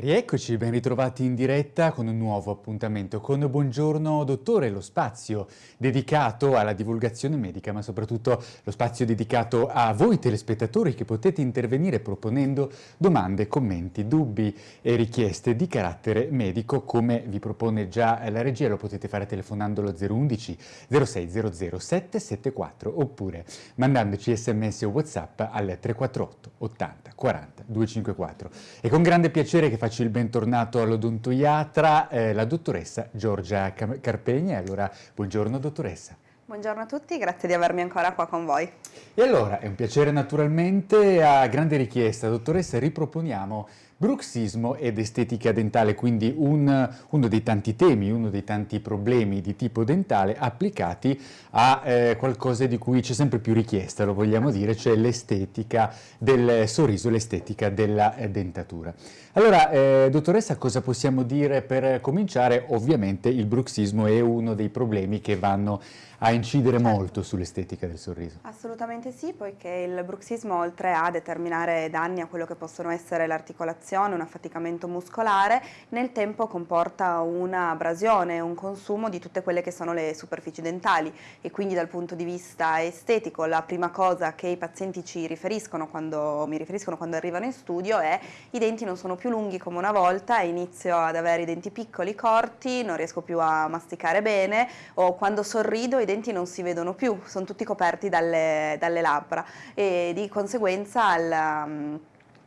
Rieccoci, ben ritrovati in diretta con un nuovo appuntamento con Buongiorno Dottore, lo spazio dedicato alla divulgazione medica, ma soprattutto lo spazio dedicato a voi telespettatori che potete intervenire proponendo domande, commenti, dubbi e richieste di carattere medico, come vi propone già la regia, lo potete fare telefonando allo 011 0600 774 oppure mandandoci sms o whatsapp al 348 80 40 254. E con grande piacere che faccio faccio il bentornato all'odontoiatra, eh, la dottoressa Giorgia Carpegna. Allora, buongiorno dottoressa. Buongiorno a tutti, grazie di avermi ancora qua con voi. E allora, è un piacere naturalmente, a grande richiesta, dottoressa, riproponiamo bruxismo ed estetica dentale, quindi un, uno dei tanti temi, uno dei tanti problemi di tipo dentale applicati a eh, qualcosa di cui c'è sempre più richiesta, lo vogliamo dire, cioè l'estetica del sorriso, l'estetica della eh, dentatura. Allora, eh, dottoressa, cosa possiamo dire per cominciare? Ovviamente il bruxismo è uno dei problemi che vanno a incidere certo. molto sull'estetica del sorriso. Assolutamente sì, poiché il bruxismo oltre a determinare danni a quello che possono essere l'articolazione, un affaticamento muscolare, nel tempo comporta una abrasione, un consumo di tutte quelle che sono le superfici dentali e quindi dal punto di vista estetico la prima cosa che i pazienti ci riferiscono quando, mi riferiscono quando arrivano in studio è i denti non sono più lunghi come una volta, inizio ad avere i denti piccoli, corti, non riesco più a masticare bene o quando sorrido i denti non si vedono più, sono tutti coperti dalle, dalle labbra e di conseguenza al, um,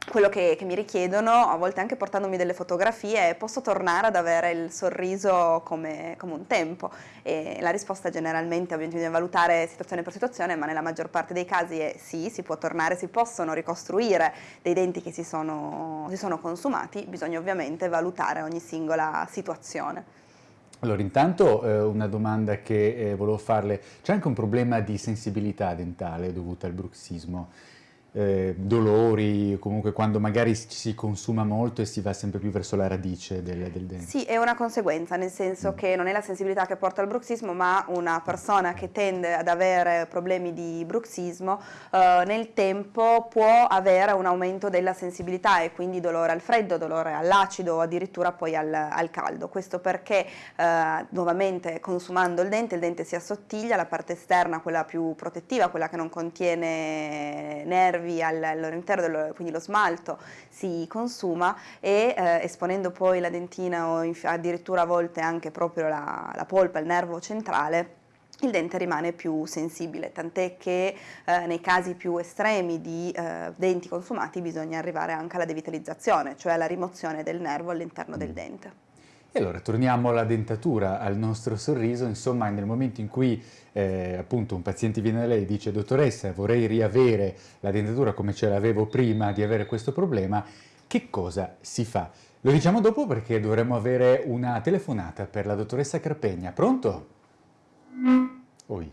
quello che, che, mi richiedono, a volte anche portandomi delle fotografie, posso tornare ad avere il sorriso come, come un tempo? E la risposta generalmente, ovviamente bisogna valutare situazione per situazione, ma nella maggior parte dei casi è sì, si può tornare, si possono ricostruire dei denti che si sono, si sono consumati, bisogna ovviamente valutare ogni singola situazione. Allora, intanto eh, una domanda che eh, volevo farle, c'è anche un problema di sensibilità dentale dovuto al bruxismo? Eh, dolori, comunque quando magari si consuma molto e si va sempre più verso la radice del, del dente. Sì, è una conseguenza, nel senso mm. che non è la sensibilità che porta al bruxismo, ma una persona che tende ad avere problemi di bruxismo eh, nel tempo può avere un aumento della sensibilità e quindi dolore al freddo, dolore all'acido o addirittura poi al, al caldo. Questo perché eh, nuovamente consumando il dente, il dente si assottiglia, la parte esterna, quella più protettiva, quella che non contiene nervi, nervi all'interno, quindi lo smalto si consuma e eh, esponendo poi la dentina o addirittura a volte anche proprio la, la polpa, il nervo centrale, il dente rimane più sensibile, tant'è che eh, nei casi più estremi di eh, denti consumati bisogna arrivare anche alla devitalizzazione, cioè alla rimozione del nervo all'interno del dente. E allora torniamo alla dentatura, al nostro sorriso, insomma nel momento in cui eh, appunto un paziente viene da lei e dice dottoressa vorrei riavere la dentatura come ce l'avevo prima di avere questo problema, che cosa si fa? Lo diciamo dopo perché dovremmo avere una telefonata per la dottoressa Carpegna. Pronto? Oi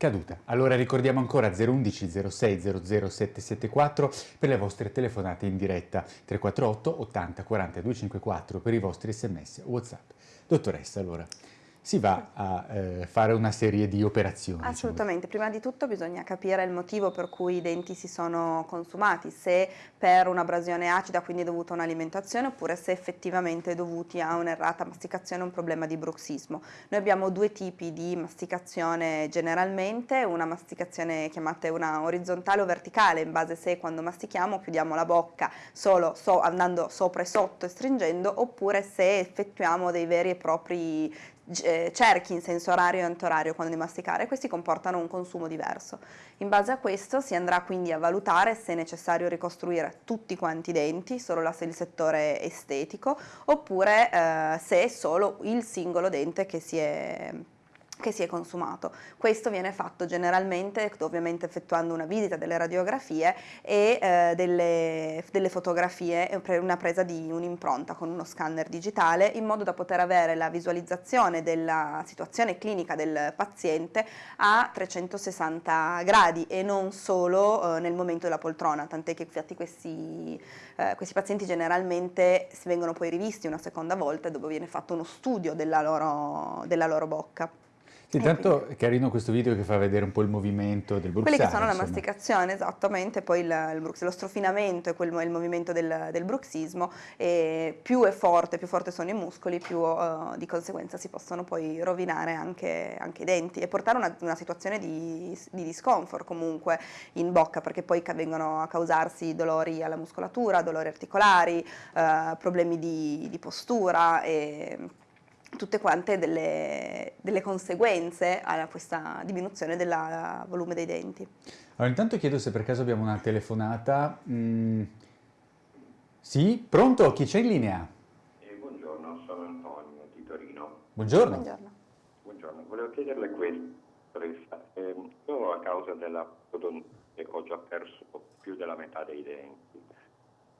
caduta. Allora ricordiamo ancora 011 06 00 774 per le vostre telefonate in diretta, 348 80 40 254 per i vostri sms whatsapp. Dottoressa, allora si va a eh, fare una serie di operazioni. Diciamo. Assolutamente, diciamo. prima di tutto bisogna capire il motivo per cui i denti si sono consumati, se per un'abrasione acida, quindi dovuta a un'alimentazione, oppure se effettivamente dovuti a un'errata masticazione o un problema di bruxismo. Noi abbiamo due tipi di masticazione generalmente, una masticazione chiamata una orizzontale o verticale, in base se quando mastichiamo chiudiamo la bocca solo so, andando sopra e sotto e stringendo, oppure se effettuiamo dei veri e propri cerchi in senso orario e antorario quando di masticare, questi comportano un consumo diverso. In base a questo si andrà quindi a valutare se è necessario ricostruire tutti quanti i denti, solo il settore estetico, oppure eh, se è solo il singolo dente che si è che si è consumato. Questo viene fatto generalmente, ovviamente effettuando una visita delle radiografie e eh, delle, delle, fotografie, una presa di un'impronta con uno scanner digitale in modo da poter avere la visualizzazione della situazione clinica del paziente a 360 gradi e non solo eh, nel momento della poltrona, tant'è che infatti questi, eh, questi pazienti generalmente vengono poi rivisti una seconda volta dove viene fatto uno studio della loro, della loro bocca. Intanto è carino questo video che fa vedere un po' il movimento del bruxismo. Quelli che sono insomma. la masticazione, esattamente, poi il, il brux, lo strofinamento e quel, il movimento del, del bruxismo, e più è forte, più forte sono i muscoli, più uh, di conseguenza si possono poi rovinare anche, anche i denti e portare una, una situazione di, di, discomfort comunque in bocca, perché poi vengono a causarsi dolori alla muscolatura, dolori articolari, uh, problemi di, di postura e tutte quante delle, delle, conseguenze a questa diminuzione del volume dei denti. Allora intanto chiedo se per caso abbiamo una telefonata. Mm. Sì, pronto? Chi c'è in linea? Eh, buongiorno, sono Antonio di Torino. Buongiorno. Buongiorno. Buongiorno. Volevo chiederle questo. Eh, io a causa della prodontite ho già perso più della metà dei denti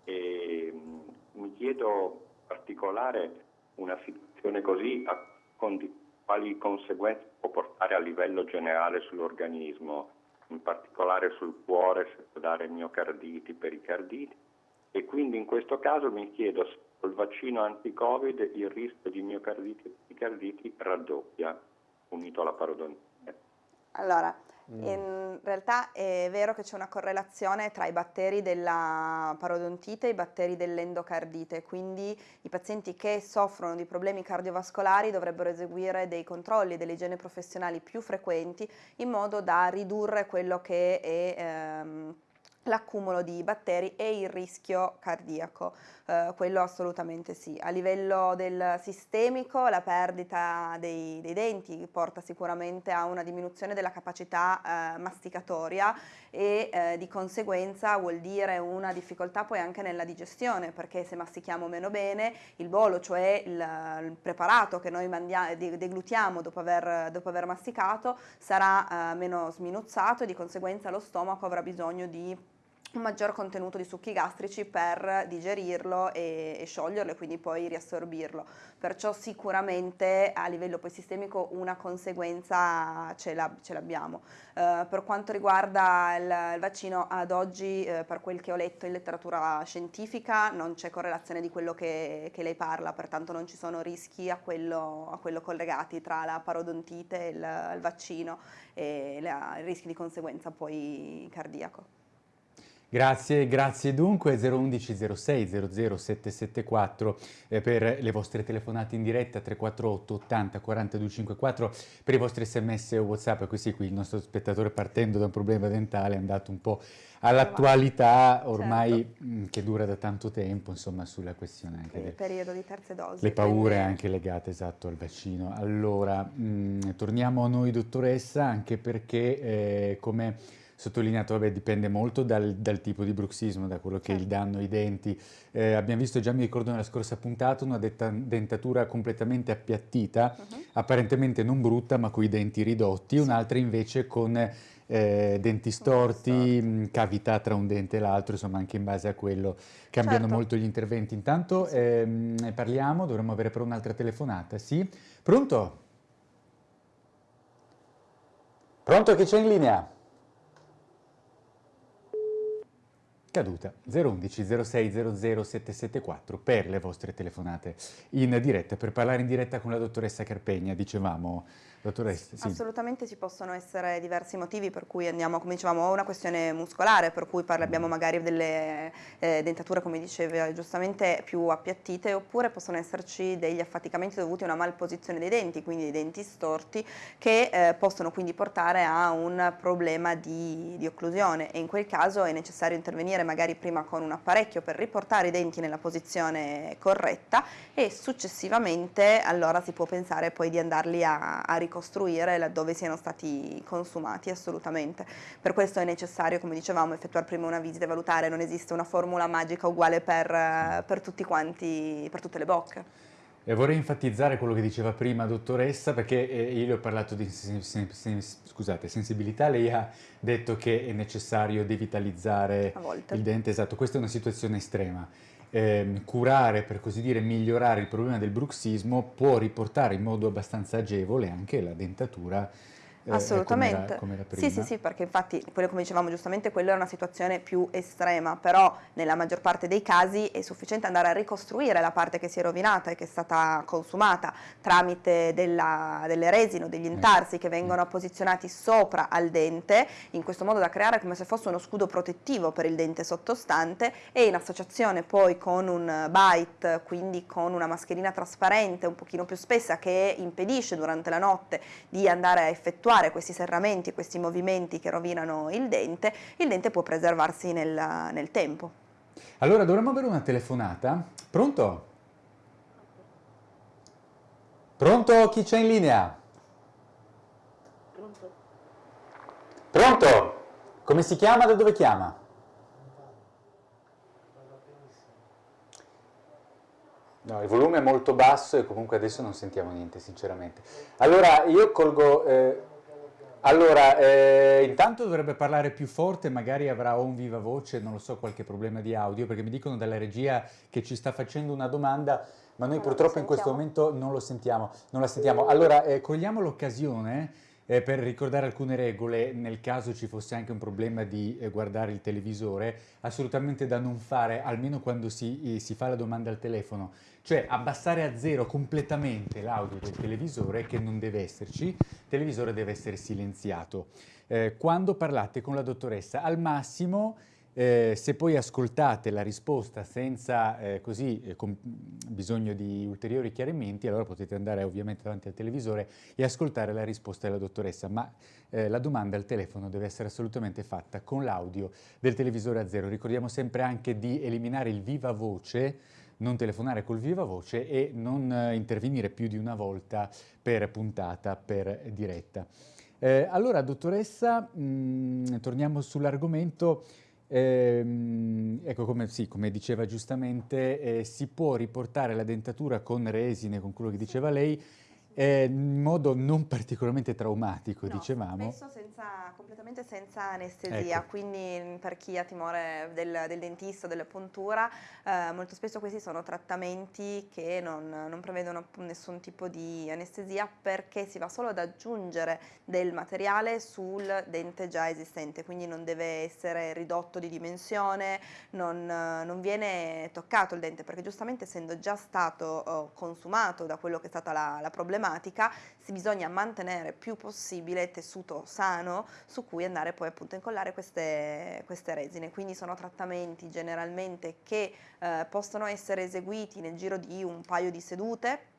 e mm, mi chiedo in particolare una situazione così a, quali conseguenze può portare a livello generale sull'organismo, in particolare sul cuore, se può dare miocarditi, pericarditi e quindi in questo caso mi chiedo se col vaccino anti-Covid il rischio di miocarditi e pericarditi raddoppia unito alla parodontite. Allora, Mm. In realtà è vero che c'è una correlazione tra i batteri della parodontite e i batteri dell'endocardite, quindi i pazienti che soffrono di problemi cardiovascolari dovrebbero eseguire dei controlli delle igiene professionali più frequenti in modo da ridurre quello che è... Ehm, l'accumulo di batteri e il rischio cardiaco, eh, quello assolutamente sì. A livello del sistemico la perdita dei, dei denti porta sicuramente a una diminuzione della capacità eh, masticatoria e eh, di conseguenza vuol dire una difficoltà poi anche nella digestione perché se mastichiamo meno bene il bolo, cioè il, il preparato che noi deglutiamo dopo aver, dopo aver masticato sarà eh, meno sminuzzato e di conseguenza lo stomaco avrà bisogno di un maggior contenuto di succhi gastrici per digerirlo e, e, scioglierlo e quindi poi riassorbirlo. Perciò sicuramente a livello poi sistemico una conseguenza ce, l'abbiamo. Uh, per quanto riguarda il, il vaccino, ad oggi uh, per quel che ho letto in letteratura scientifica non c'è correlazione di quello che, che, lei parla, pertanto non ci sono rischi a quello, a quello collegati tra la parodontite il, il vaccino e i rischi di conseguenza poi cardiaco. Grazie, grazie dunque. 011 06 00 774 eh, per le vostre telefonate in diretta 348 80 42 54 per i vostri sms o whatsapp. Così qui il nostro spettatore partendo da un problema dentale è andato un po' all'attualità ormai certo. Mm, che dura da tanto tempo insomma sulla questione anche del periodo di terze dosi le paure quindi... anche legate esatto al vaccino. Allora mh, mm, torniamo a noi dottoressa anche perché eh, come sottolineato, vabbè, dipende molto dal, dal, tipo di bruxismo, da quello che è il certo. danno ai denti. Eh, abbiamo visto, già mi ricordo nella scorsa puntata, una dentatura completamente appiattita, uh -huh. apparentemente non brutta ma con i denti ridotti, sì. un'altra invece con eh, denti storti, mh, mm, cavità tra un dente e l'altro, insomma anche in base a quello cambiano certo. molto gli interventi. Intanto ehm, parliamo, dovremmo avere però un'altra telefonata, sì? Pronto? Pronto, chi c'è in linea? Caduta 011 06 00 774 per le vostre telefonate in diretta per parlare in diretta con la dottoressa Carpegna dicevamo Dottoressa, sì. Assolutamente ci possono essere diversi motivi per cui andiamo, come dicevamo, a una questione muscolare, per cui abbiamo mm. magari delle eh, dentature, come diceva giustamente, più appiattite, oppure possono esserci degli affaticamenti dovuti a una malposizione dei denti, quindi dei denti storti, che eh, possono quindi portare a un problema di, di occlusione e in quel caso è necessario intervenire magari prima con un apparecchio per riportare i denti nella posizione corretta e successivamente allora si può pensare poi di andarli a, a ricostruire laddove siano stati consumati assolutamente. Per questo è necessario, come dicevamo, effettuare prima una visita e valutare, non esiste una formula magica uguale per, per tutti quanti, per tutte le bocche. E vorrei enfatizzare quello che diceva prima dottoressa, perché eh, io le ho parlato di scusate, sensibilità, lei ha detto che è necessario devitalizzare il dente, esatto, questa è una situazione estrema eh, curare, per così dire, migliorare il problema del bruxismo può riportare in modo abbastanza agevole anche la dentatura Assolutamente. Come era, come era sì, sì, sì, perché infatti, quello come dicevamo giustamente, quella è una situazione più estrema, però nella maggior parte dei casi è sufficiente andare a ricostruire la parte che si è rovinata e che è stata consumata tramite della, delle resine o degli eh. intarsi che vengono posizionati sopra al dente, in questo modo da creare come se fosse uno scudo protettivo per il dente sottostante e in associazione poi con un bite, quindi con una mascherina trasparente un pochino più spessa che impedisce durante la notte di andare a effettuare effettuare questi serramenti, questi movimenti che rovinano il dente, il dente può preservarsi nel, nel tempo. Allora dovremmo avere una telefonata. Pronto? Pronto? Chi c'è in linea? Pronto? Pronto? Come si chiama? Da dove chiama? No, il volume è molto basso e comunque adesso non sentiamo niente, sinceramente. Allora, io colgo... Eh, allora, eh, intanto dovrebbe parlare più forte, magari avrà o un viva voce, non lo so, qualche problema di audio, perché mi dicono dalla regia che ci sta facendo una domanda, ma noi non purtroppo in questo momento non lo sentiamo, non la sentiamo. Allora, eh, cogliamo l'occasione eh, per ricordare alcune regole, nel caso ci fosse anche un problema di eh, guardare il televisore, assolutamente da non fare, almeno quando si, eh, si fa la domanda al telefono, cioè abbassare a zero completamente l'audio del televisore che non deve esserci, il televisore deve essere silenziato. Eh, quando parlate con la dottoressa, al massimo eh, se poi ascoltate la risposta senza eh, così eh, bisogno di ulteriori chiarimenti, allora potete andare ovviamente davanti al televisore e ascoltare la risposta della dottoressa, ma eh, la domanda al telefono deve essere assolutamente fatta con l'audio del televisore a zero. Ricordiamo sempre anche di eliminare il viva voce, non telefonare col viva voce e non eh, intervenire più di una volta per puntata, per diretta. Eh, allora, dottoressa, mh, mm, torniamo sull'argomento. Eh, ecco, come, sì, come, diceva giustamente, eh, si può riportare la dentatura con resine, con quello che diceva lei, eh, in modo non particolarmente traumatico, no, dicevamo. Spesso senza, completamente senza anestesia, ecco. quindi per chi ha timore del, del dentista, della puntura, eh, molto spesso questi sono trattamenti che non, non, prevedono nessun tipo di anestesia perché si va solo ad aggiungere del materiale sul dente già esistente, quindi non deve essere ridotto di dimensione, non, non viene toccato il dente perché giustamente essendo già stato oh, consumato da quello che è stata la, la problematica, problematica, si bisogna mantenere più possibile tessuto sano su cui andare poi appunto a incollare queste, queste resine. Quindi sono trattamenti generalmente che eh, possono essere eseguiti nel giro di un paio di sedute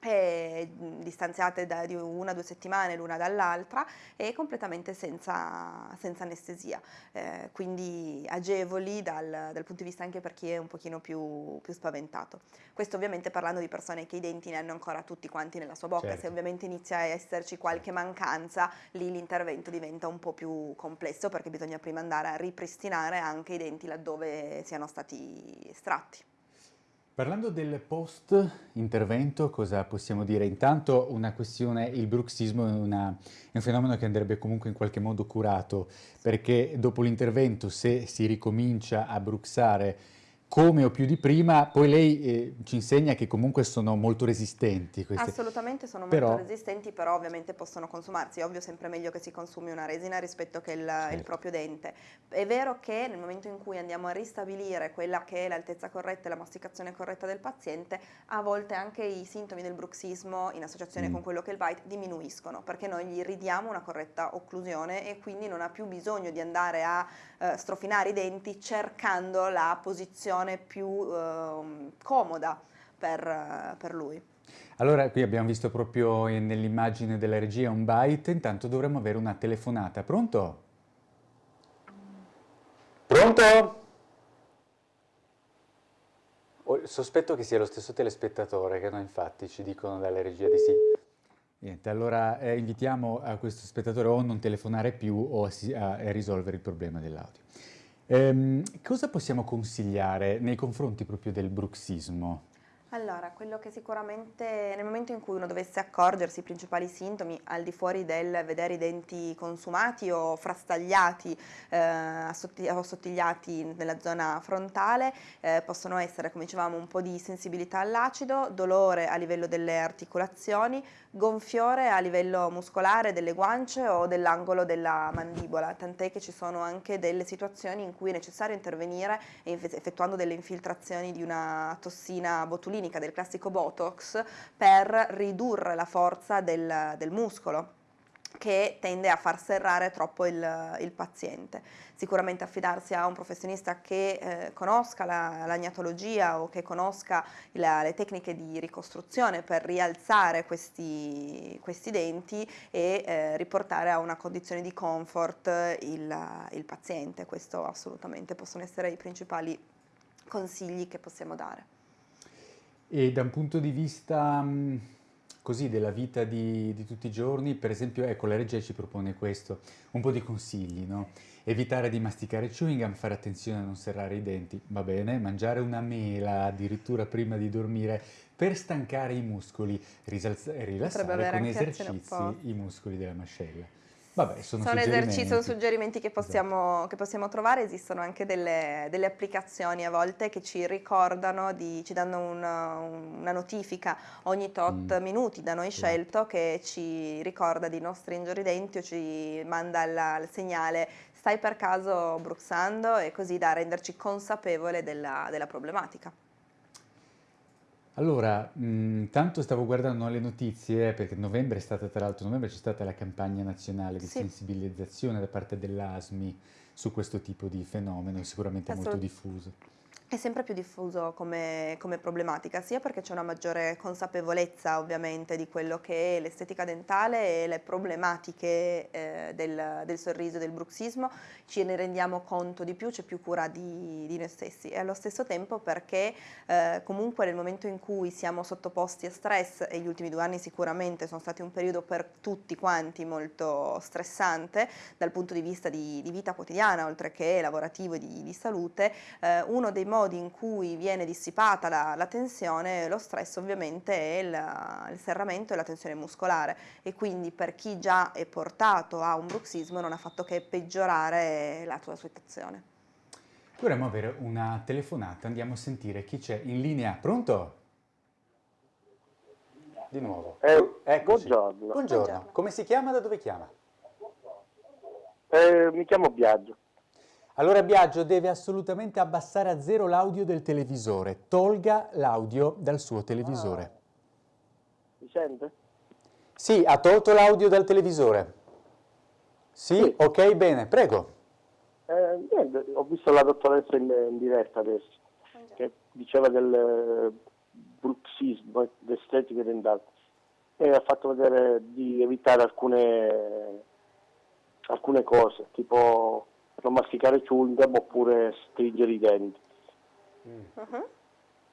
e distanziate da, di una o due settimane l'una dall'altra e completamente senza, senza anestesia, eh, quindi agevoli dal, dal, punto di vista anche per chi è un pochino più, più, spaventato. Questo ovviamente parlando di persone che i denti ne hanno ancora tutti quanti nella sua bocca, certo. se ovviamente inizia a esserci qualche mancanza, lì l'intervento diventa un po' più complesso perché bisogna prima andare a ripristinare anche i denti laddove siano stati estratti. Parlando del post-intervento, cosa possiamo dire? Intanto una questione, il bruxismo è, una, è, un fenomeno che andrebbe comunque in qualche modo curato, perché dopo l'intervento se si ricomincia a bruxare come o più di prima, poi lei eh, ci insegna che comunque sono molto resistenti. Queste. Assolutamente sono però... molto resistenti, però ovviamente possono consumarsi. È ovvio sempre meglio che si consumi una resina rispetto che il, certo. il, proprio dente. È vero che nel momento in cui andiamo a ristabilire quella che è l'altezza corretta e la masticazione corretta del paziente, a volte anche i sintomi del bruxismo in associazione mm. con quello che è il bite diminuiscono, perché noi gli ridiamo una corretta occlusione e quindi non ha più bisogno di andare a eh, strofinare i denti cercando la posizione più eh, comoda per, per lui. Allora, qui abbiamo visto proprio nell'immagine della regia un byte, intanto dovremmo avere una telefonata. Pronto? Pronto? sospetto che sia lo stesso telespettatore che noi infatti ci dicono dalla regia di sì. Niente, allora eh, invitiamo a questo spettatore o a non telefonare più o a, a risolvere il problema dell'audio. Ehm, cosa possiamo consigliare nei confronti proprio del bruxismo? Allora, quello che sicuramente nel momento in cui uno dovesse accorgersi i principali sintomi, al di fuori del vedere i denti consumati o frastagliati eh, o sottigliati nella zona frontale, eh, possono essere, come dicevamo, un po' di sensibilità all'acido, dolore a livello delle articolazioni, gonfiore a livello muscolare delle guance o dell'angolo della mandibola, tant'è che ci sono anche delle situazioni in cui è necessario intervenire effettuando delle infiltrazioni di una tossina botulinica, del classico Botox, per ridurre la forza del, del muscolo che tende a far serrare troppo il, il paziente. Sicuramente affidarsi a un professionista che eh, conosca la, l'agnatologia o che conosca la, le tecniche di ricostruzione per rialzare questi, questi denti e eh, riportare a una condizione di comfort il, il paziente. Questo assolutamente possono essere i principali consigli che possiamo dare. E da un punto di vista così della vita di, di, tutti i giorni, per esempio, ecco, la regia ci propone questo, un po' di consigli, no? Evitare di masticare chewing gum, fare attenzione a non serrare i denti, va bene, mangiare una mela addirittura prima di dormire per stancare i muscoli, rilassare con esercizi i muscoli della mascella. Vabbè, sono, sono esercizi, sono suggerimenti che possiamo, esatto. che possiamo, trovare, esistono anche delle, delle, applicazioni a volte che ci ricordano, di, ci danno una, una, notifica ogni tot mm. minuti da noi esatto. scelto che ci ricorda di non stringere i denti o ci manda il, il segnale stai per caso bruxando e così da renderci consapevole della, della problematica. Allora, mh, tanto stavo guardando le notizie, perché novembre è stata, tra l'altro, novembre c'è stata la campagna nazionale di sì. sensibilizzazione da parte dell'ASMI su questo tipo di fenomeno, sicuramente molto diffuso è sempre più diffuso come, come, problematica, sia perché c'è una maggiore consapevolezza ovviamente di quello che è l'estetica dentale e le problematiche eh, del, del, sorriso del bruxismo, ci ne rendiamo conto di più, c'è più cura di, di, noi stessi. E allo stesso tempo perché eh, comunque nel momento in cui siamo sottoposti a stress e gli ultimi due anni sicuramente sono stati un periodo per tutti quanti molto stressante dal punto di vista di, di vita quotidiana oltre che lavorativo e di, salute, eh, uno dei modi modi in cui viene dissipata la, la tensione, lo stress ovviamente è il, il, serramento e la tensione muscolare e quindi per chi già è portato a un bruxismo non ha fatto che peggiorare la tua situazione. Dovremmo avere una telefonata, andiamo a sentire chi c'è in linea. Pronto? Di nuovo. Eh, buongiorno. buongiorno. buongiorno. Come si chiama? Da dove chiama? Eh, mi chiamo Biagio. Allora Biagio deve assolutamente abbassare a zero l'audio del televisore. Tolga l'audio dal suo televisore. Ah. Mi sente? Sì, ha tolto l'audio dal televisore. Sì, sì, ok, bene, prego. Eh, niente, ho visto la dottoressa in, in diretta adesso, che diceva del eh, bruxismo, dell'estetica dentale, e ha fatto vedere di evitare alcune, alcune cose, tipo non masticare chewing oppure stringere i denti. Mm. Uh-huh.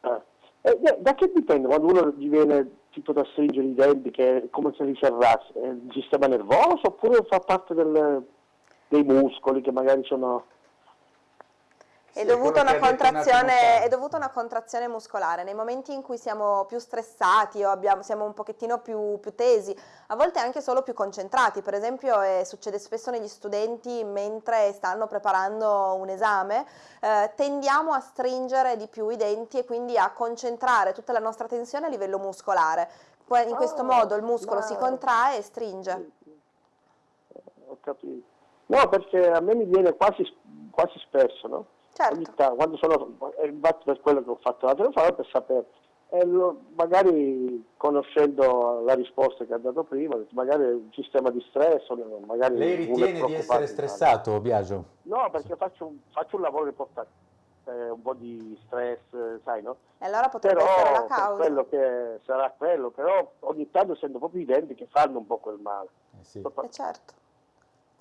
Eh. Eh, da che dipende quando uno gli viene tipo da stringere i denti che è come se li serrasse? È il sistema nervoso oppure fa parte del, dei muscoli che magari sono è, dovuta una contrazione, è dovuta una contrazione muscolare. Nei momenti in cui siamo più stressati o abbiamo, siamo un pochettino più, più, tesi, a volte anche solo più concentrati, per esempio eh, succede spesso negli studenti mentre stanno preparando un esame, eh, tendiamo a stringere di più i denti e quindi a concentrare tutta la nostra tensione a livello muscolare. In questo oh, modo il muscolo no. si contrae e stringe. Ho capito. No, perché a me mi viene quasi, quasi spesso, no? Certo. Tanto, quando sono, infatti per quello che ho fatto la telefonata per sapere, e lo, magari conoscendo la risposta che ha dato prima, magari un sistema di stress, magari Lei ritiene di essere stressato, Biagio? No, perché faccio, faccio un lavoro che porta eh, un po' di stress, sai, no? E allora potrebbe però, essere la causa. quello che sarà quello, però ogni tanto sento proprio i denti che fanno un po' quel male. Eh sì. Eh certo.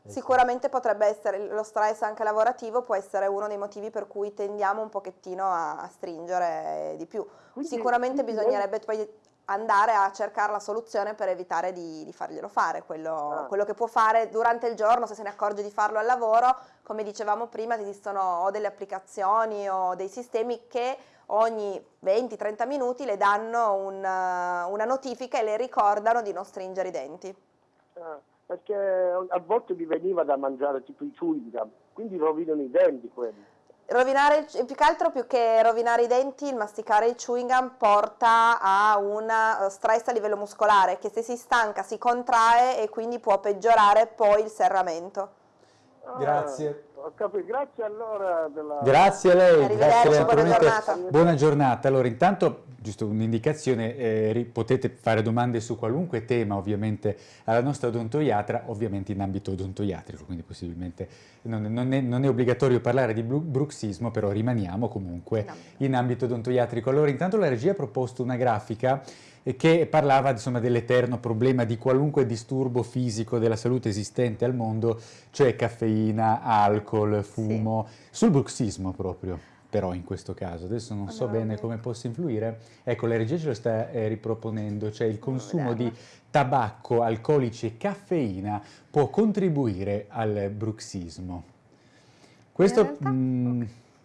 Sicuramente potrebbe essere, lo stress anche lavorativo può essere uno dei motivi per cui tendiamo un pochettino a, a stringere di più. Quindi, Sicuramente bisognerebbe poi andare a cercare la soluzione per evitare di, di farglielo fare, quello, ah. quello, che può fare durante il giorno se se ne accorge di farlo al lavoro, come dicevamo prima esistono o delle applicazioni o dei sistemi che ogni 20-30 minuti le danno una, una, notifica e le ricordano di non stringere i denti. Ah, perché a volte mi veniva da mangiare tipo i chewing quindi rovinano i denti quelli. Rovinare, più che altro più che rovinare i denti, il masticare il chewing gum porta a un eh, stress a livello muscolare che se si stanca si contrae e quindi può peggiorare poi il serramento. Ah, Grazie. Grazie allora. Della... Grazie a lei. Grazie buona giornata. Buona giornata. Allora, intanto giusto un'indicazione, eh, potete fare domande su qualunque tema ovviamente alla nostra odontoiatra, ovviamente in ambito odontoiatrico, quindi possibilmente non, non, è, non è, obbligatorio parlare di bruxismo, però rimaniamo comunque in ambito odontoiatrico. Allora intanto la regia ha proposto una grafica che parlava insomma, dell'eterno problema di qualunque disturbo fisico della salute esistente al mondo, cioè caffeina, alcol, fumo, sì. sul bruxismo proprio però in questo caso, adesso non so bene come possa influire, ecco la regia ce lo sta eh, riproponendo, cioè il consumo di tabacco, alcolici e caffeina può contribuire al bruxismo. Questo...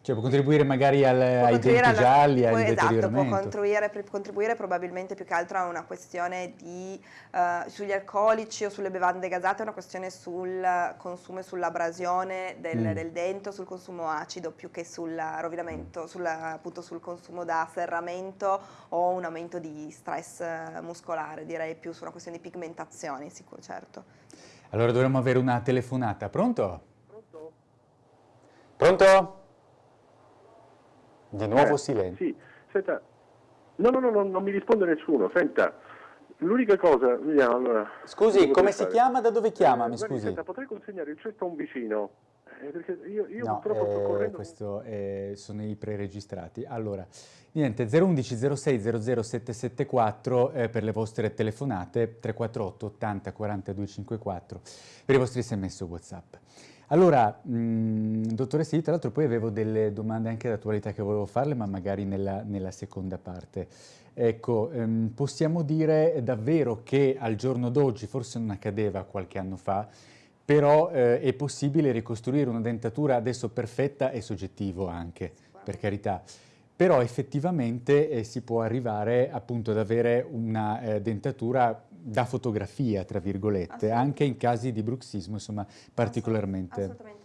Cioè può contribuire magari al, ai denti alla, gialli, al esatto, deterioramento. può contribuire, contribuire, probabilmente più che altro a una questione di, uh, sugli alcolici o sulle bevande gasate, una questione sul consumo e sull'abrasione del, mm. del, dente, sul consumo acido più che sul rovinamento, sul, appunto sul consumo da serramento o un aumento di stress muscolare, direi più su una questione di pigmentazione, sicuro, certo. Allora dovremmo avere una telefonata, pronto? Pronto? Pronto? Di nuovo eh, silenzio. Sì, senta, no, no, no, no, non mi risponde nessuno, senta, l'unica cosa, vediamo allora. Scusi, come si fare. chiama, da dove chiama, eh, mi scusi? Senta, potrei consegnare il cesto a un vicino? Eh, perché io, io no, eh, questo eh, sono i preregistrati. Allora, niente, 011 06 00 774 eh, per le vostre telefonate, 348 80 42 54 per i vostri sms o whatsapp. Allora, mh, mm, dottoressa, io tra l'altro poi avevo delle domande anche d'attualità che volevo farle, ma magari nella, nella seconda parte. Ecco, ehm, possiamo dire davvero che al giorno d'oggi, forse non accadeva qualche anno fa, però eh, è possibile ricostruire una dentatura adesso perfetta e soggettivo anche, per carità però effettivamente eh, si può arrivare appunto ad avere una eh, dentatura da fotografia, tra virgolette, anche in casi di bruxismo, insomma, particolarmente... Assolutamente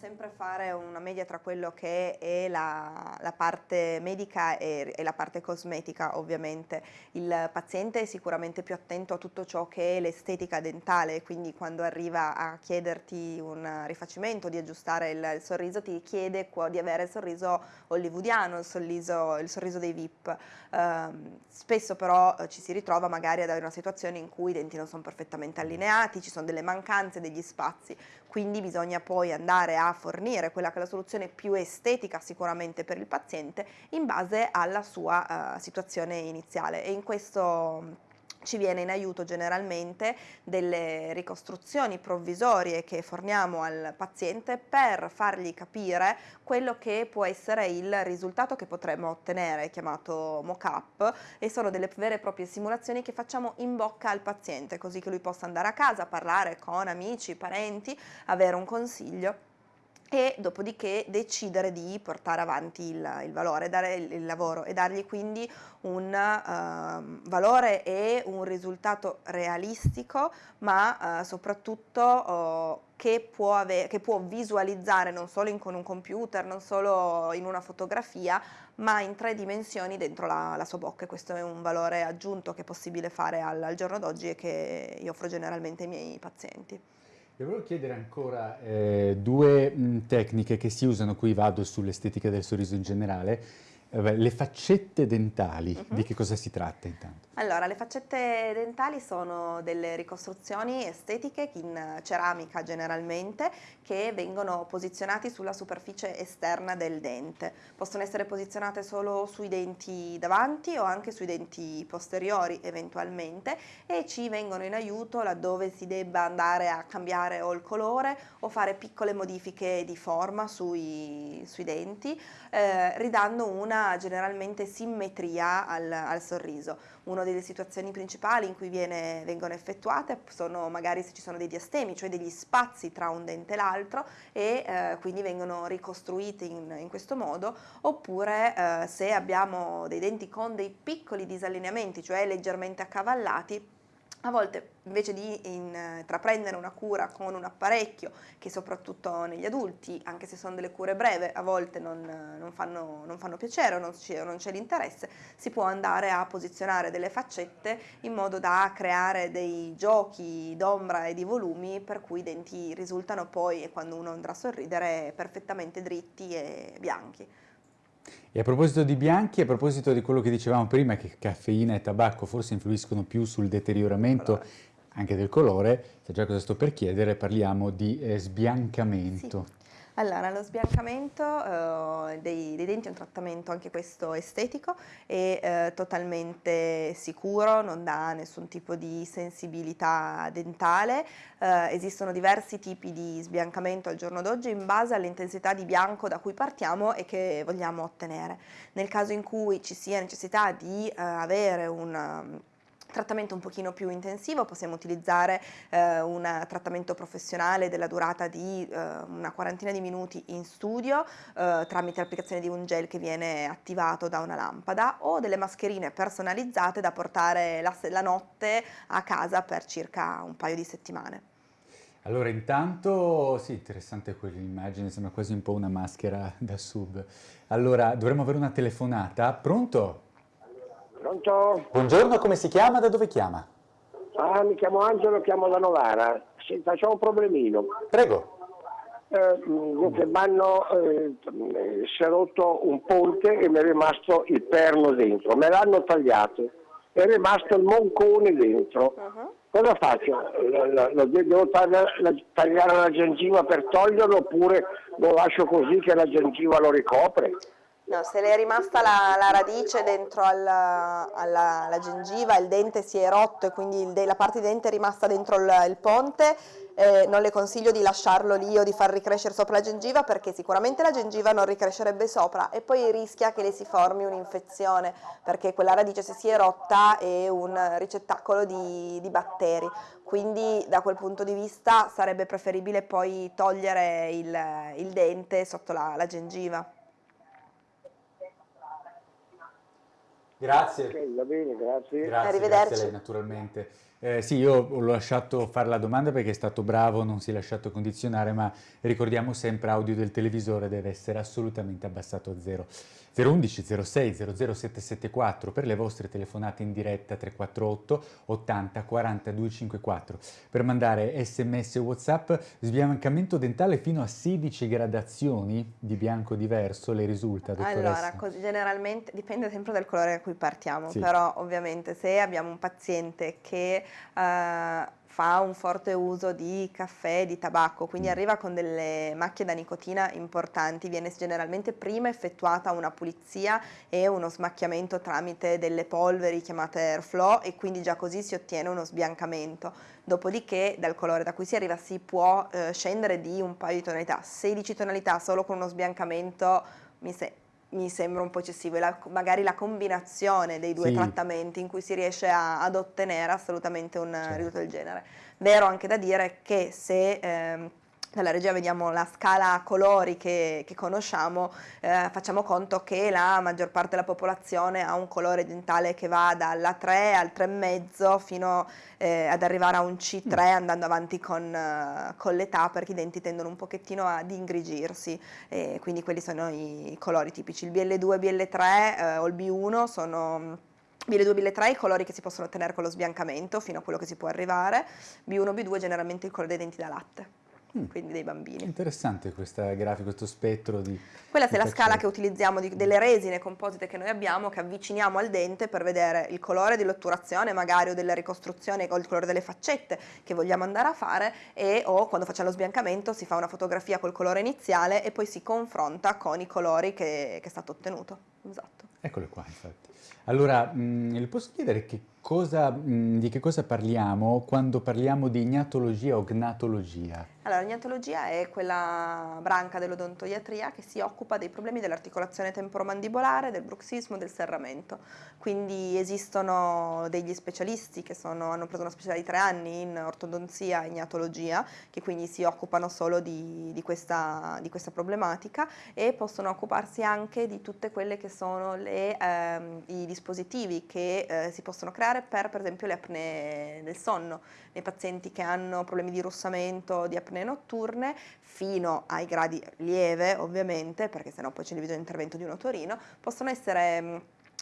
sempre fare una media tra quello che è la, la parte medica e, e, la parte cosmetica ovviamente. Il paziente è sicuramente più attento a tutto ciò che è l'estetica dentale, quindi quando arriva a chiederti un rifacimento, di aggiustare il, il sorriso, ti chiede di avere il sorriso hollywoodiano, il sorriso, il sorriso dei VIP. Um, spesso però eh, ci si ritrova magari ad avere una situazione in cui i denti non sono perfettamente allineati, ci sono delle mancanze, degli spazi, quindi bisogna poi andare a fornire quella che è la soluzione più estetica sicuramente per il paziente in base alla sua uh, situazione iniziale. E in questo ci viene in aiuto generalmente delle ricostruzioni provvisorie che forniamo al paziente per fargli capire quello che può essere il risultato che potremmo ottenere, chiamato mock-up, e sono delle vere e proprie simulazioni che facciamo in bocca al paziente, così che lui possa andare a casa, parlare con amici, parenti, avere un consiglio e dopodiché decidere di portare avanti il, il valore, dare il, il, lavoro e dargli quindi un uh, valore e un risultato realistico ma uh, soprattutto uh, che, può avere, che, può visualizzare non solo in, con un computer, non solo in una fotografia ma in tre dimensioni dentro la, la sua bocca questo è un valore aggiunto che è possibile fare al, al giorno d'oggi e che io offro generalmente ai miei pazienti. Vi volevo chiedere ancora eh, due mh, tecniche che si usano, qui vado sull'estetica del sorriso in generale, le faccette dentali, uh -huh. di che cosa si tratta intanto? Allora, le faccette dentali sono delle ricostruzioni estetiche in ceramica generalmente che vengono posizionate sulla superficie esterna del dente. Possono essere posizionate solo sui denti davanti o anche sui denti posteriori eventualmente e ci vengono in aiuto laddove si debba andare a cambiare o il colore o fare piccole modifiche di forma sui, sui denti, eh, ridando una generalmente simmetria al, al sorriso. Una delle situazioni principali in cui viene, vengono effettuate sono magari se ci sono dei diastemi, cioè degli spazi tra un dente e l'altro e eh, quindi vengono ricostruiti in, in questo modo, oppure eh, se abbiamo dei denti con dei piccoli disallineamenti, cioè leggermente accavallati, a volte invece di intraprendere una cura con un apparecchio che soprattutto negli adulti, anche se sono delle cure breve, a volte non, non, fanno, non fanno, piacere o non c'è l'interesse, si può andare a posizionare delle faccette in modo da creare dei giochi d'ombra e di volumi per cui i denti risultano poi, quando uno andrà a sorridere, perfettamente dritti e bianchi. E a proposito di bianchi, a proposito di quello che dicevamo prima, che caffeina e tabacco forse influiscono più sul deterioramento anche del colore, se già cosa sto per chiedere, parliamo di eh, sbiancamento. Sì. Allora, lo sbiancamento uh, dei, dei, denti è un trattamento anche questo estetico e uh, totalmente sicuro, non dà nessun tipo di sensibilità dentale. Uh, esistono diversi tipi di sbiancamento al giorno d'oggi in base all'intensità di bianco da cui partiamo e che vogliamo ottenere. Nel caso in cui ci sia necessità di avere un trattamento un pochino più intensivo, possiamo utilizzare eh, un trattamento professionale della durata di eh, una quarantina di minuti in studio eh, tramite l'applicazione di un gel che viene attivato da una lampada o delle mascherine personalizzate da portare la, la notte a casa per circa un paio di settimane. Allora intanto, sì, interessante quell'immagine, sembra quasi un po' una maschera da sub. Allora, dovremmo avere una telefonata. Pronto? Pronto? Buongiorno, come si chiama? Da dove chiama? Ah, mi chiamo Angelo, chiamo da Novara. Senta, c'ho un problemino. Prego. Eh, dunque, m'hanno, eh, si è rotto un ponte e mi è rimasto il perno dentro. Me l'hanno tagliato. È rimasto il moncone dentro. Uh -huh. Cosa faccio? Lo, lo, devo tagliare la, tagliare la gengiva per toglierlo oppure lo lascio così che la gengiva lo ricopre? No, se le è rimasta la, la radice dentro alla, alla, alla, gengiva, il dente si è rotto e quindi il, la parte di dente è rimasta dentro il, il ponte, eh, non le consiglio di lasciarlo lì o di far ricrescere sopra la gengiva perché sicuramente la gengiva non ricrescerebbe sopra e poi rischia che le si formi un'infezione perché quella radice se si è rotta è un ricettacolo di, di batteri. Quindi da quel punto di vista sarebbe preferibile poi togliere il, il dente sotto la, la gengiva. Grazie. Ok, va bene, grazie. Grazie, Arrivederci. grazie a lei naturalmente. Eh, sì, io ho lasciato fare la domanda perché è stato bravo, non si è lasciato condizionare, ma ricordiamo sempre audio del televisore deve essere assolutamente abbassato a zero. 011 06 00774 per le vostre telefonate in diretta 348 80 40 254 per mandare sms o whatsapp sbiancamento dentale fino a 16 gradazioni di bianco diverso le risulta dottoressa? Allora generalmente dipende sempre dal colore a cui partiamo sì. però ovviamente se abbiamo un paziente che uh, fa un forte uso di caffè e di tabacco, quindi mm. arriva con delle macchie da nicotina importanti, viene generalmente prima effettuata una pulizia e uno smacchiamento tramite delle polveri chiamate airflow e quindi già così si ottiene uno sbiancamento. Dopodiché dal colore da cui si arriva si può eh, scendere di un paio di tonalità, 16 tonalità solo con uno sbiancamento mi sembra mi sembra un po' eccessivo, la, magari la combinazione dei due sì. trattamenti in cui si riesce a, ad ottenere assolutamente un certo. risultato del genere. Vero anche da dire che se ehm, nella regia vediamo la scala a colori che, che conosciamo, eh, facciamo conto che la maggior parte della popolazione ha un colore dentale che va dalla 3 al 3,5 fino eh, ad arrivare a un C3 mm. andando avanti con, uh, con l'età perché i denti tendono un pochettino ad ingrigirsi e quindi quelli sono i colori tipici. Il BL2 e BL3 eh, o il B1 sono BL2 e BL3 i colori che si possono ottenere con lo sbiancamento fino a quello che si può arrivare, B1 e B2 generalmente il colore dei denti da latte. Mm. quindi dei bambini. Interessante questa grafica, questo spettro di... Quella è la scala che utilizziamo di, delle resine composite che noi abbiamo, che avviciniamo al dente per vedere il colore dell'otturazione magari o della ricostruzione o il colore delle faccette che vogliamo andare a fare e o quando facciamo lo sbiancamento si fa una fotografia col colore iniziale e poi si confronta con i colori che, che è stato ottenuto. Esatto. Eccole qua, infatti. Allora, mh, le posso chiedere che cosa, mh, di che cosa parliamo quando parliamo di ignatologia o gnatologia? Allora, l'ignatologia è quella branca dell'odontoiatria che si occupa dei problemi dell'articolazione temporomandibolare, del bruxismo del serramento. Quindi esistono degli specialisti che sono, hanno preso una specialità di tre anni in ortodonzia e ignatologia, che quindi si occupano solo di, di, questa, di questa, problematica e possono occuparsi anche di tutte quelle che sono le, ehm, i dispositivi che eh, si possono creare per, per esempio, le apnee del sonno, nei pazienti che hanno problemi di russamento, di apnee notturne fino ai gradi lieve ovviamente, perché sennò poi c'è il intervento di un otorino, possono essere mm,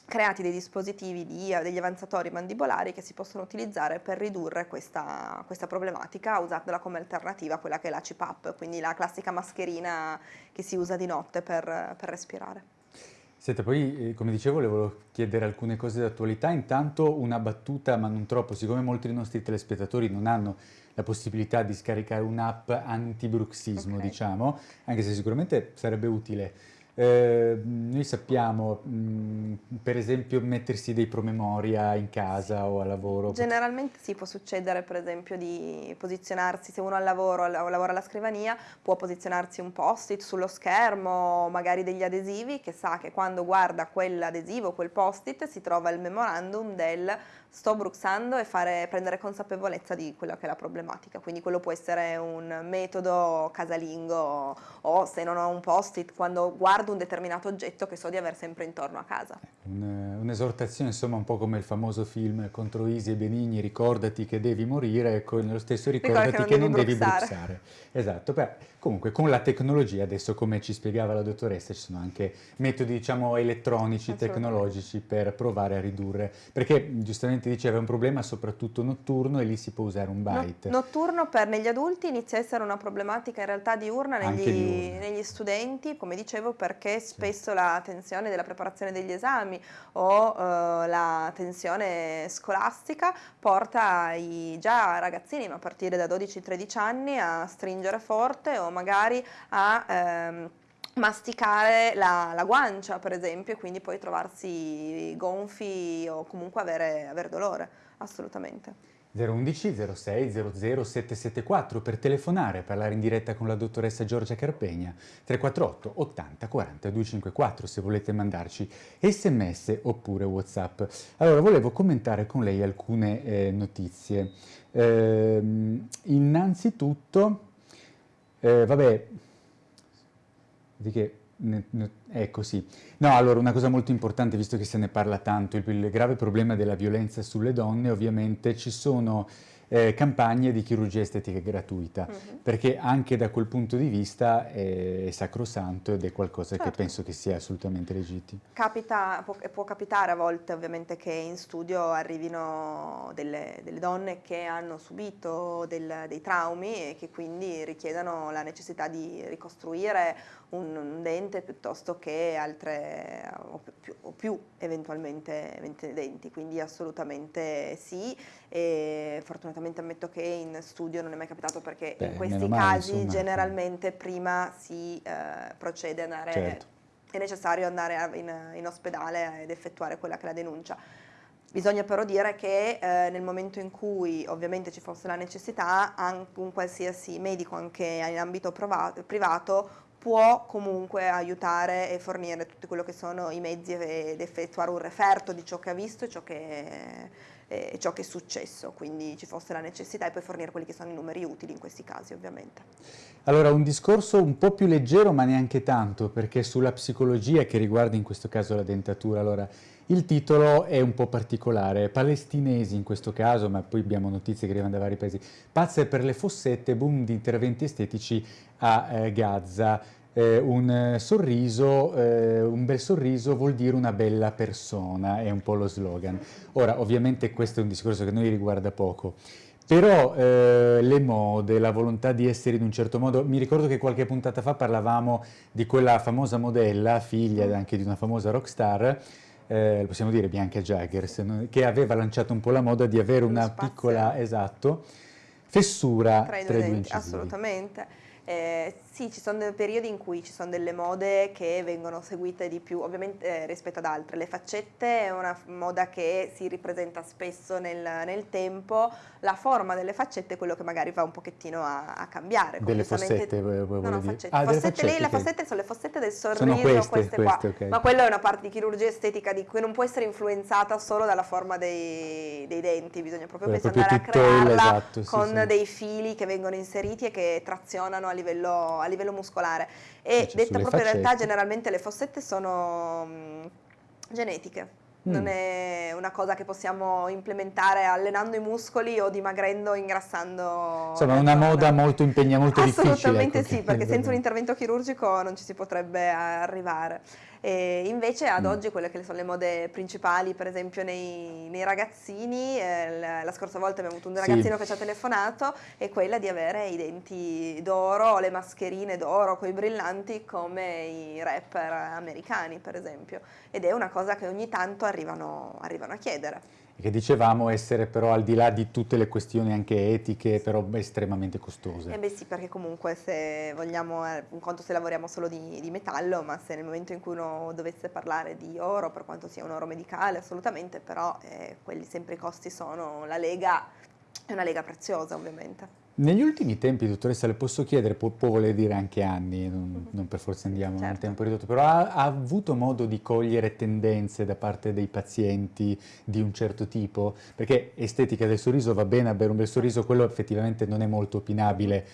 creati dei dispositivi di, degli avanzatori mandibolari che si possono utilizzare per ridurre questa, questa, problematica usandola come alternativa a quella che è la CPAP, quindi la classica mascherina che si usa di notte per, per respirare. Senta, poi eh, come dicevo volevo chiedere alcune cose d'attualità, intanto una battuta ma non troppo, siccome molti dei nostri telespettatori non hanno la possibilità di scaricare un'app anti-bruxismo, okay. diciamo, anche se sicuramente sarebbe utile. Eh, noi sappiamo, mh, mm, per esempio, mettersi dei promemoria in casa o a lavoro. Generalmente sì, può succedere per esempio di posizionarsi, se uno al lavoro o lavora alla scrivania, può posizionarsi un post-it sullo schermo, magari degli adesivi, che sa che quando guarda quell'adesivo, quel post-it, si trova il memorandum del sto bruxando e fare, prendere consapevolezza di quella che è la problematica. Quindi quello può essere un metodo casalingo o se non ho un post-it quando guardo un determinato oggetto che so di avere sempre intorno a casa. Un'esortazione insomma un po' come il famoso film contro Isi e Benigni, ricordati che devi morire, ecco nello stesso ricordati che non, che non devi, bruxare. devi bruxare. Esatto, Beh, comunque con la tecnologia adesso come ci spiegava la dottoressa ci sono anche metodi diciamo elettronici, tecnologici per provare a ridurre, perché giustamente giustamente diceva è un problema soprattutto notturno e lì si può usare un bite. No, notturno per negli adulti inizia a essere una problematica in realtà diurna negli, diurna. negli studenti, come dicevo, perché spesso sì. la tensione della preparazione degli esami o uh, la tensione scolastica porta i già ragazzini, ma a partire da 12-13 anni, a stringere forte o magari a... Ehm, masticare la, la, guancia per esempio e quindi poi trovarsi gonfi o comunque avere, avere dolore, assolutamente. 011 06 00 774 per telefonare, parlare in diretta con la dottoressa Giorgia Carpegna, 348 80 40 254 se volete mandarci sms oppure whatsapp. Allora volevo commentare con lei alcune eh, notizie. Eh, innanzitutto, eh, vabbè, di che Ecco sì. No, allora una cosa molto importante, visto che se ne parla tanto, il, il grave problema della violenza sulle donne, ovviamente ci sono eh, campagne di chirurgia estetica gratuita, uh -huh. perché anche da quel punto di vista è, è sacrosanto ed è qualcosa certo. che penso che sia assolutamente legittimo. Capita, può, può, capitare a volte ovviamente che in studio arrivino delle, delle donne che hanno subito del, dei traumi e che quindi richiedano la necessità di ricostruire un, un dente piuttosto che altre o più, o più eventualmente denti, quindi assolutamente sì e fortunatamente ammetto che in studio non è mai capitato perché Beh, in questi casi insomma. generalmente prima si eh, procede ad andare, certo. è necessario andare in, in ospedale ed effettuare quella che è la denuncia. Bisogna però dire che eh, nel momento in cui ovviamente ci fosse la necessità, anche un qualsiasi medico, anche in ambito privato, può comunque aiutare e fornire tutti quello che sono i mezzi ed effettuare un referto di ciò che ha visto e ciò che, eh, ciò che è successo, quindi ci fosse la necessità e poi fornire quelli che sono i numeri utili in questi casi ovviamente. Allora un discorso un po' più leggero ma neanche tanto perché sulla psicologia che riguarda in questo caso la dentatura, allora il titolo è un po' particolare, palestinesi in questo caso, ma poi abbiamo notizie che arrivano da vari paesi, pazze per le fossette, boom di interventi estetici a eh, Gaza. Eh, un sorriso, eh, un bel sorriso vuol dire una bella persona, è un po' lo slogan. Ora, ovviamente questo è un discorso che noi riguarda poco, però eh, le mode, la volontà di essere in un certo modo, mi ricordo che qualche puntata fa parlavamo di quella famosa modella, figlia anche di una famosa rockstar, eh, possiamo dire Bianca Jaggers, che aveva lanciato un po' la moda di avere una piccola, esatto, fessura tra i due, denti, assolutamente. Eh, sì, ci sono dei periodi in cui ci sono delle mode che vengono seguite di più, ovviamente eh, rispetto ad altre. Le faccette è una moda che si ripresenta spesso nel, nel, tempo, la forma delle faccette è quello che magari va un pochettino a, a cambiare. Delle fossette, no, no, faccette. Ah, fossette, faccette lì, le fossette sono le fossette del sorriso, sono queste, queste, queste qua. Okay. Ma quella è una parte di chirurgia estetica di cui non può essere influenzata solo dalla forma dei, dei denti, bisogna proprio, proprio andare a crearla esatto, con sì, sì. dei fili che vengono inseriti e che trazionano a livello, a livello muscolare. E detta proprio in realtà faccette. generalmente le fossette sono mh, genetiche. Non Mm. è una cosa che possiamo implementare allenando i muscoli o dimagrendo, ingrassando. Insomma, la una moda molto impegna, molto difficile. Assolutamente ecco, sì, perché senza un intervento chirurgico non ci si potrebbe arrivare. E invece ad Mm. oggi quelle che sono le mode principali, per esempio nei, nei ragazzini, eh, la, la scorsa volta abbiamo avuto un Sì. ragazzino che ci ha telefonato, è quella di avere i denti d'oro le mascherine d'oro con i brillanti come i rapper americani, per esempio. Ed è una cosa che ogni tanto arrivano, arrivano a chiedere. Che dicevamo essere però al di là di tutte le questioni anche etiche, però estremamente costose. Eh beh sì, perché comunque se vogliamo, eh, un conto se lavoriamo solo di, di metallo, ma se nel momento in cui uno dovesse parlare di oro, per quanto sia un oro medicale, assolutamente, però eh, quelli sempre i costi sono, la lega è una lega preziosa ovviamente. Negli ultimi tempi, dottoressa, le posso chiedere, può, può voler dire anche anni, non, non per forza andiamo nel Certo. tempo ridotto, però ha, ha avuto modo di cogliere tendenze da parte dei pazienti di un certo tipo? Perché estetica del sorriso va bene, avere un bel sorriso, quello effettivamente non è molto opinabile,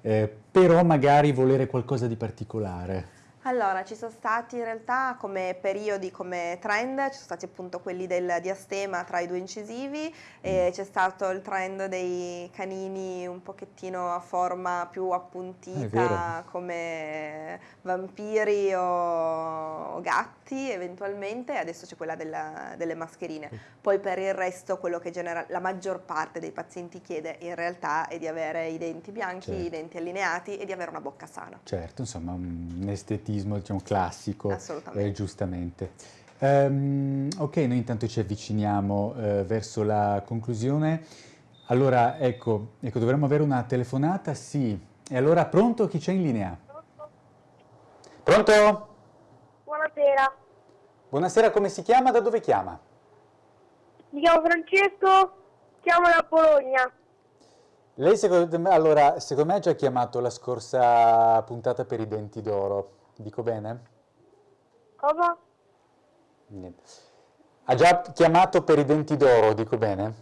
eh, però magari volere qualcosa di particolare. Allora, ci sono stati in realtà come periodi, come trend, ci sono stati appunto quelli del diastema tra i due incisivi, e c'è stato il trend dei canini un pochettino a forma più appuntita vero. come vampiri o, o gatti eventualmente, adesso c'è quella della- delle mascherine. Poi per il resto quello che genera- la maggior parte dei pazienti chiede in realtà è di avere i denti bianchi, Certo. i denti allineati e di avere una bocca sana. Certo, insomma, un estetismo diciamo, classico, Assolutamente. eh, giustamente. Ehm, ok, noi intanto ci avviciniamo eh, verso la conclusione. Allora, ecco, ecco, dovremmo avere una telefonata? Sì. E allora, pronto? Chi c'è in linea? Pronto? Buonasera, Buonasera, come si chiama? Da dove chiama? mi chiamo Francesco, chiamo da Bologna. Lei, secondo me, allora, secondo me ha già chiamato la scorsa puntata per i denti d'oro. Dico bene? Cosa? Niente. Ha già chiamato per i denti d'oro, dico bene?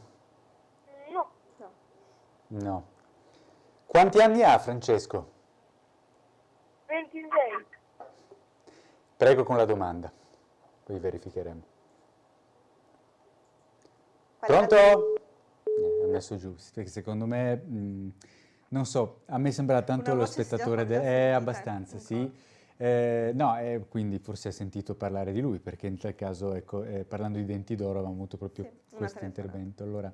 No, No. Quanti anni ha Francesco? 26. Prego con la domanda, poi verificheremo. Pronto? Eh, ho messo giù, perché secondo me, mh, non so, a me sembra tanto Una lo spettatore, è sentita, abbastanza, ecco. sì. Eh, no, eh, quindi forse ha sentito parlare di lui, perché in tal caso, ecco, eh, parlando di denti d'oro avevamo avuto proprio Sì, questo intervento. Allora,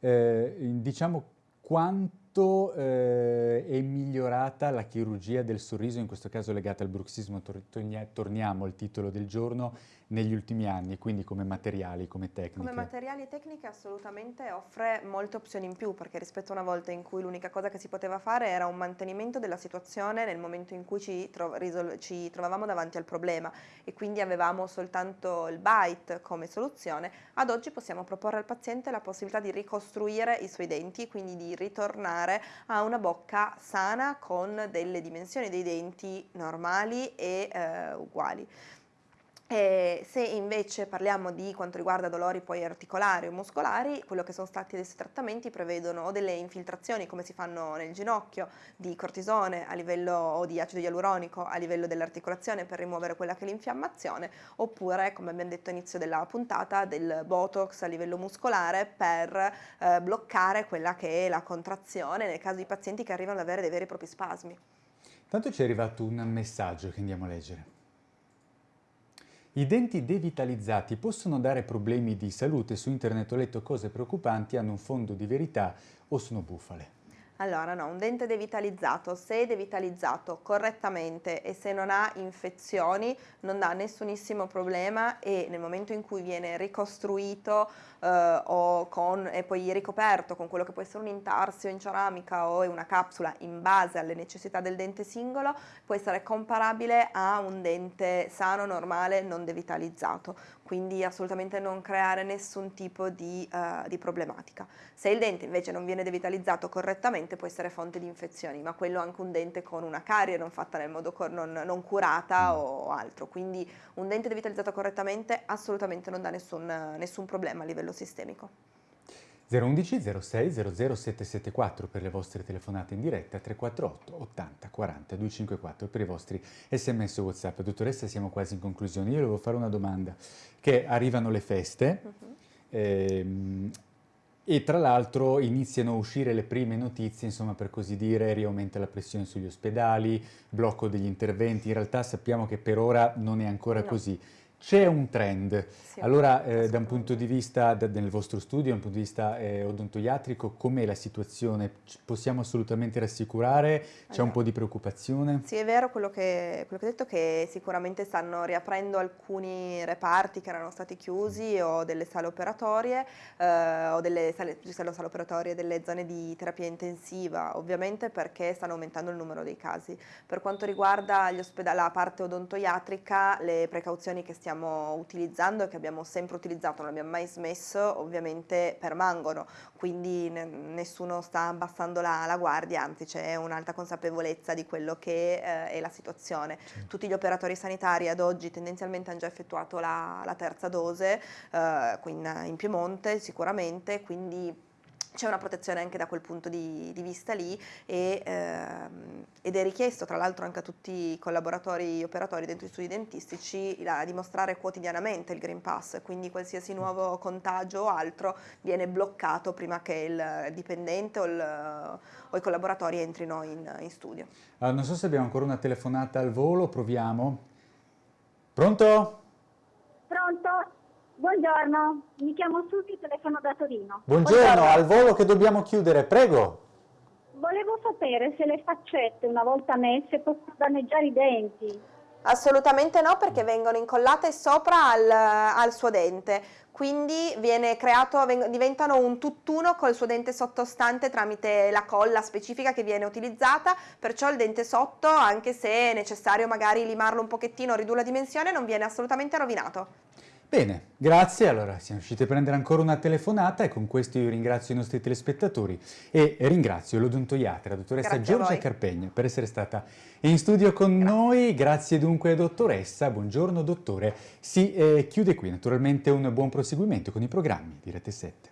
eh, diciamo quanto eh, è migliorata la chirurgia del sorriso, in questo caso legata al bruxismo, tor- tornia- torniamo al titolo del giorno, negli ultimi anni, quindi come materiali, come tecniche. Come materiali e tecniche assolutamente offre molte opzioni in più perché rispetto a una volta in cui l'unica cosa che si poteva fare era un mantenimento della situazione nel momento in cui ci, tro- ci trovavamo davanti al problema e quindi avevamo soltanto il bite come soluzione, ad oggi possiamo proporre al paziente la possibilità di ricostruire i suoi denti, quindi di ritornare a una bocca sana con delle dimensioni dei denti normali e eh, uguali. E se invece parliamo di quanto riguarda dolori poi articolari o muscolari, quello che sono stati questi trattamenti prevedono o delle infiltrazioni come si fanno nel ginocchio di cortisone a livello o di acido ialuronico a livello dell'articolazione per rimuovere quella che è l'infiammazione, oppure come abbiamo detto all'inizio della puntata del botox a livello muscolare per eh, bloccare quella che è la contrazione nel caso di pazienti che arrivano ad avere dei veri e propri spasmi. Tanto ci è arrivato un messaggio che andiamo a leggere. I denti devitalizzati possono dare problemi di salute. Su internet ho letto cose preoccupanti, hanno un fondo di verità o sono bufale? Allora no, un dente devitalizzato, se è devitalizzato correttamente e se non ha infezioni non dà nessunissimo problema e nel momento in cui viene ricostruito eh, con, e poi ricoperto con quello che può essere un intarsio in ceramica o una capsula in base alle necessità del dente singolo può essere comparabile a un dente sano, normale, non devitalizzato quindi assolutamente non creare nessun tipo di, uh, di, problematica. Se il dente invece non viene devitalizzato correttamente può essere fonte di infezioni, ma quello anche un dente con una carie non fatta nel modo non, non curata o altro, quindi un dente devitalizzato correttamente assolutamente non dà nessun, nessun problema a livello sistemico. 011 06 00774 per le vostre telefonate in diretta, 348 80 40 254 per i vostri sms whatsapp. Dottoressa, siamo quasi in conclusione. Io volevo fare una domanda, che arrivano le feste uh -huh. ehm, e tra l'altro iniziano a uscire le prime notizie, insomma per così dire, riaumenta la pressione sugli ospedali, blocco degli interventi, in realtà sappiamo che per ora non è ancora no. così. C'è un trend, sì, allora eh, da un punto di vista, da, nel vostro studio, da un punto di vista eh, odontoiatrico, com'è la situazione? Ci possiamo assolutamente rassicurare? C'è allora, un po' di preoccupazione? Sì, è vero quello che, quello che hai detto, che sicuramente stanno riaprendo alcuni reparti che erano stati chiusi o delle sale operatorie eh, o delle sale, sale, sale operatorie delle zone di terapia intensiva, ovviamente perché stanno aumentando il numero dei casi. Per quanto riguarda la parte odontoiatrica, le precauzioni che stiamo stiamo utilizzando e che abbiamo sempre utilizzato, non abbiamo mai smesso, ovviamente permangono, quindi nessuno sta abbassando la, la guardia, anzi c'è un'alta consapevolezza di quello che eh, è la situazione. Tutti gli operatori sanitari ad oggi tendenzialmente hanno già effettuato la, la terza dose, eh, in, in Piemonte sicuramente, quindi c'è una protezione anche da quel punto di, di vista lì e, ehm, ed è richiesto tra l'altro anche a tutti i collaboratori e operatori dentro gli studi dentistici a dimostrare quotidianamente il Green Pass, quindi qualsiasi nuovo contagio o altro viene bloccato prima che il dipendente o, il, o i collaboratori entrino in, in studio. Allora, non so se abbiamo ancora una telefonata al volo, proviamo. Pronto? Pronto? Buongiorno, mi chiamo Susi, telefono da Torino. Buongiorno, Buongiorno, al volo che dobbiamo chiudere, prego. Volevo sapere se le faccette una volta messe possono danneggiare i denti. Assolutamente no perché vengono incollate sopra al, al suo dente, quindi creato, diventano un tutt'uno col suo dente sottostante tramite la colla specifica che viene utilizzata, perciò il dente sotto, anche se è necessario magari limarlo un pochettino, ridurre la dimensione, non viene assolutamente rovinato. Bene, grazie. Allora siamo riusciti a prendere ancora una telefonata e con questo io ringrazio i nostri telespettatori e ringrazio l'odontoiatra, la dottoressa grazie Giorgia Carpegna per essere stata in studio con grazie. noi. Grazie dunque dottoressa, buongiorno dottore. Si eh, chiude qui naturalmente un buon proseguimento con i programmi di Rete 7.